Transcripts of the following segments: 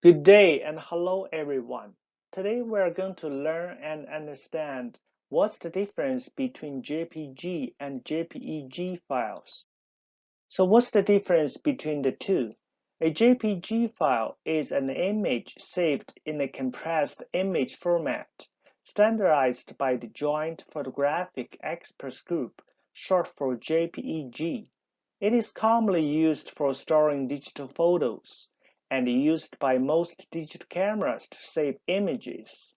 Good day and hello everyone. Today we are going to learn and understand what's the difference between JPG and JPEG files. So what's the difference between the two? A JPG file is an image saved in a compressed image format, standardized by the Joint Photographic Experts Group, short for JPEG. It is commonly used for storing digital photos and used by most digital cameras to save images.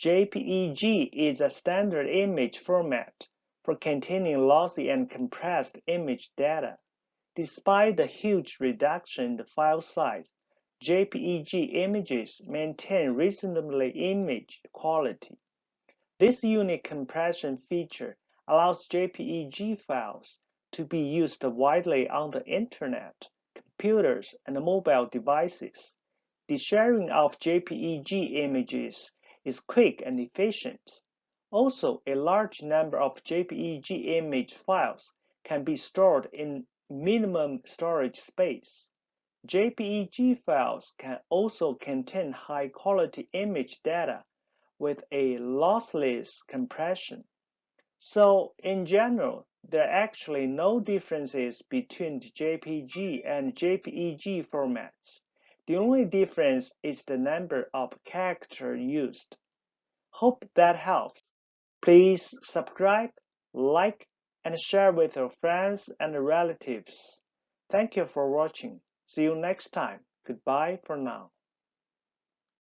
JPEG is a standard image format for containing lossy and compressed image data. Despite the huge reduction in the file size, JPEG images maintain reasonably image quality. This unique compression feature allows JPEG files to be used widely on the Internet computers, and mobile devices. The sharing of JPEG images is quick and efficient. Also, a large number of JPEG image files can be stored in minimum storage space. JPEG files can also contain high-quality image data with a lossless compression. So, in general, there are actually no differences between the JPG and JPEG formats. The only difference is the number of characters used. Hope that helps. Please subscribe, like, and share with your friends and relatives. Thank you for watching. See you next time. Goodbye for now.